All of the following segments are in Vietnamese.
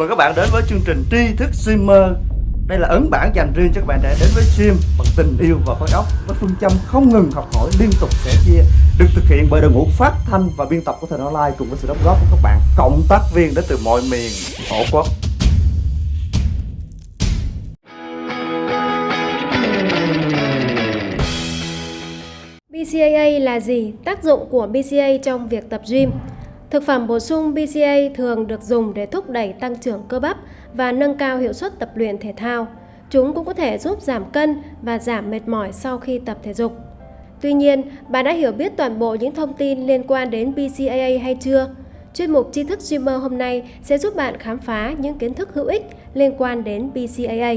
Mời các bạn đến với chương trình tri thức streamer. Đây là ấn bản dành riêng cho các bạn trẻ đến với stream bằng tình yêu và khối óc Với phương châm không ngừng học hỏi, liên tục sẻ chia, Được thực hiện bởi đội ngũ phát thanh và biên tập của Thời Online Cùng với sự đóng góp của các bạn, cộng tác viên đến từ mọi miền, tổ quốc. BCAA là gì? Tác dụng của BCA trong việc tập gym. Thực phẩm bổ sung BCA thường được dùng để thúc đẩy tăng trưởng cơ bắp và nâng cao hiệu suất tập luyện thể thao. Chúng cũng có thể giúp giảm cân và giảm mệt mỏi sau khi tập thể dục. Tuy nhiên, bạn đã hiểu biết toàn bộ những thông tin liên quan đến BCAA hay chưa? Chuyên mục tri thức streamer hôm nay sẽ giúp bạn khám phá những kiến thức hữu ích liên quan đến BCAA.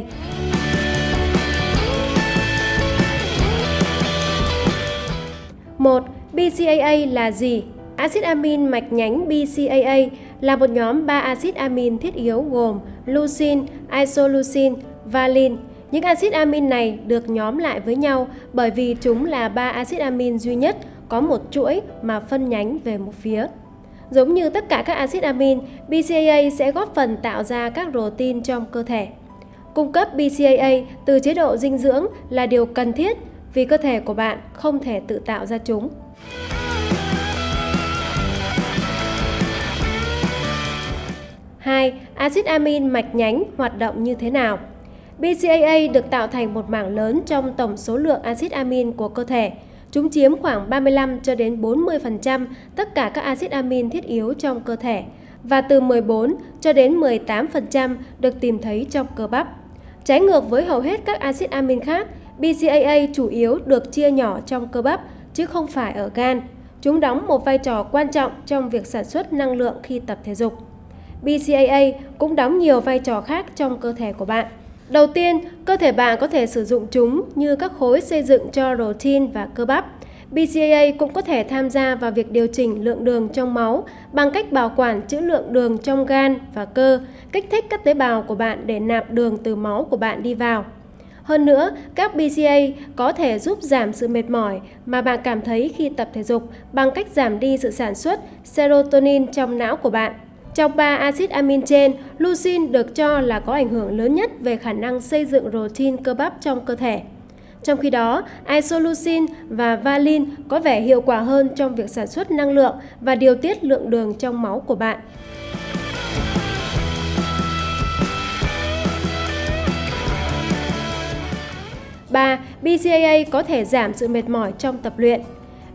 Một, BCAA là gì? Axit amin mạch nhánh BCAA là một nhóm 3 axit amin thiết yếu gồm leucine, isoleucine, valine. Những axit amin này được nhóm lại với nhau bởi vì chúng là 3 axit amin duy nhất có một chuỗi mà phân nhánh về một phía. Giống như tất cả các axit amin, BCAA sẽ góp phần tạo ra các protein trong cơ thể. Cung cấp BCAA từ chế độ dinh dưỡng là điều cần thiết vì cơ thể của bạn không thể tự tạo ra chúng. Hai, axit amin mạch nhánh hoạt động như thế nào? BCAA được tạo thành một mảng lớn trong tổng số lượng axit amin của cơ thể. Chúng chiếm khoảng 35 cho đến 40% tất cả các axit amin thiết yếu trong cơ thể và từ 14 cho đến 18% được tìm thấy trong cơ bắp. Trái ngược với hầu hết các axit amin khác, BCAA chủ yếu được chia nhỏ trong cơ bắp chứ không phải ở gan. Chúng đóng một vai trò quan trọng trong việc sản xuất năng lượng khi tập thể dục. BCAA cũng đóng nhiều vai trò khác trong cơ thể của bạn. Đầu tiên, cơ thể bạn có thể sử dụng chúng như các khối xây dựng cho protein và cơ bắp. BCAA cũng có thể tham gia vào việc điều chỉnh lượng đường trong máu bằng cách bảo quản trữ lượng đường trong gan và cơ, kích thích các tế bào của bạn để nạp đường từ máu của bạn đi vào. Hơn nữa, các BCA có thể giúp giảm sự mệt mỏi mà bạn cảm thấy khi tập thể dục bằng cách giảm đi sự sản xuất serotonin trong não của bạn. Trong ba axit amin trên, leucine được cho là có ảnh hưởng lớn nhất về khả năng xây dựng protein cơ bắp trong cơ thể. Trong khi đó, isoleucine và valine có vẻ hiệu quả hơn trong việc sản xuất năng lượng và điều tiết lượng đường trong máu của bạn. Ba BCAA có thể giảm sự mệt mỏi trong tập luyện.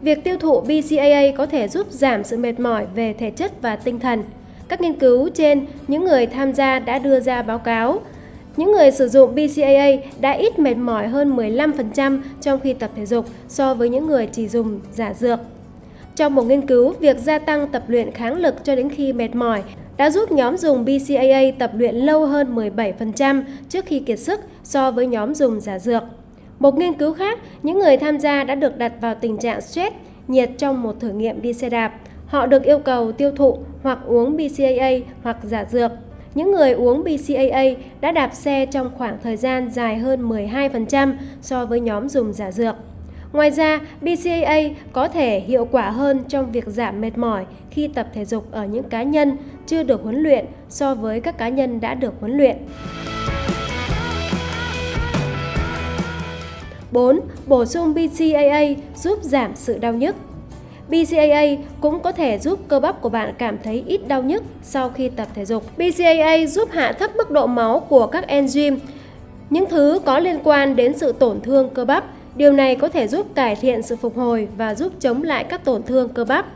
Việc tiêu thụ BCAA có thể giúp giảm sự mệt mỏi về thể chất và tinh thần. Các nghiên cứu trên, những người tham gia đã đưa ra báo cáo. Những người sử dụng BCAA đã ít mệt mỏi hơn 15% trong khi tập thể dục so với những người chỉ dùng giả dược. Trong một nghiên cứu, việc gia tăng tập luyện kháng lực cho đến khi mệt mỏi đã giúp nhóm dùng BCAA tập luyện lâu hơn 17% trước khi kiệt sức so với nhóm dùng giả dược. Một nghiên cứu khác, những người tham gia đã được đặt vào tình trạng stress, nhiệt trong một thử nghiệm đi xe đạp. Họ được yêu cầu tiêu thụ hoặc uống BCAA hoặc giả dược. Những người uống BCAA đã đạp xe trong khoảng thời gian dài hơn 12% so với nhóm dùng giả dược. Ngoài ra, BCAA có thể hiệu quả hơn trong việc giảm mệt mỏi khi tập thể dục ở những cá nhân chưa được huấn luyện so với các cá nhân đã được huấn luyện. 4. Bổ sung BCAA giúp giảm sự đau nhức. BCAA cũng có thể giúp cơ bắp của bạn cảm thấy ít đau nhức sau khi tập thể dục. BCAA giúp hạ thấp mức độ máu của các enzyme, những thứ có liên quan đến sự tổn thương cơ bắp. Điều này có thể giúp cải thiện sự phục hồi và giúp chống lại các tổn thương cơ bắp.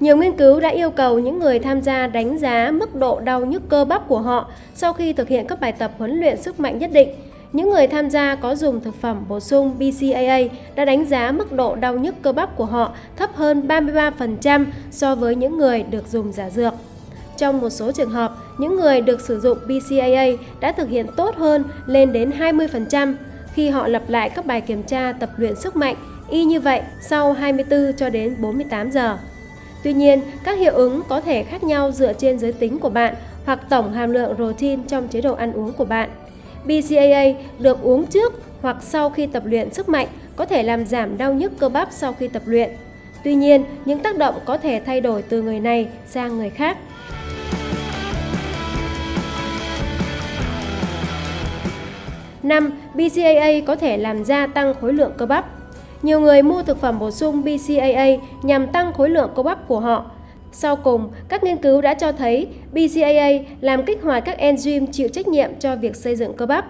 Nhiều nghiên cứu đã yêu cầu những người tham gia đánh giá mức độ đau nhức cơ bắp của họ sau khi thực hiện các bài tập huấn luyện sức mạnh nhất định những người tham gia có dùng thực phẩm bổ sung BCAA đã đánh giá mức độ đau nhức cơ bắp của họ thấp hơn 33% so với những người được dùng giả dược. Trong một số trường hợp, những người được sử dụng BCAA đã thực hiện tốt hơn lên đến 20% khi họ lặp lại các bài kiểm tra tập luyện sức mạnh y như vậy sau 24 cho đến 48 giờ. Tuy nhiên, các hiệu ứng có thể khác nhau dựa trên giới tính của bạn hoặc tổng hàm lượng protein trong chế độ ăn uống của bạn. BCAA được uống trước hoặc sau khi tập luyện sức mạnh có thể làm giảm đau nhức cơ bắp sau khi tập luyện. Tuy nhiên, những tác động có thể thay đổi từ người này sang người khác. Năm, BCAA có thể làm gia tăng khối lượng cơ bắp. Nhiều người mua thực phẩm bổ sung BCAA nhằm tăng khối lượng cơ bắp của họ sau cùng, các nghiên cứu đã cho thấy BCAA làm kích hoạt các enzyme chịu trách nhiệm cho việc xây dựng cơ bắp.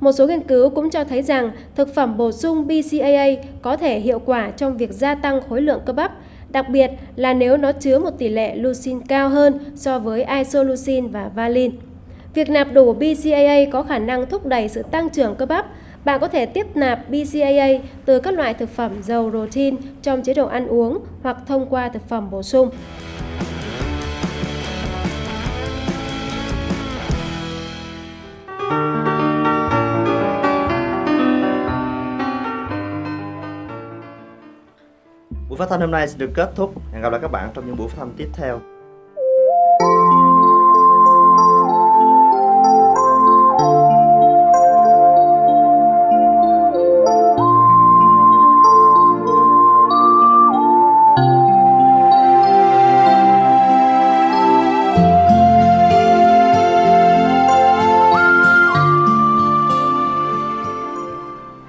Một số nghiên cứu cũng cho thấy rằng thực phẩm bổ sung BCAA có thể hiệu quả trong việc gia tăng khối lượng cơ bắp, đặc biệt là nếu nó chứa một tỷ lệ leucine cao hơn so với isoleucine và valine. Việc nạp đủ BCAA có khả năng thúc đẩy sự tăng trưởng cơ bắp. Bạn có thể tiếp nạp BCAA từ các loại thực phẩm giàu protein trong chế độ ăn uống hoặc thông qua thực phẩm bổ sung. Buổi phát thanh hôm nay sẽ được kết thúc. Hẹn gặp lại các bạn trong những buổi phát thanh tiếp theo.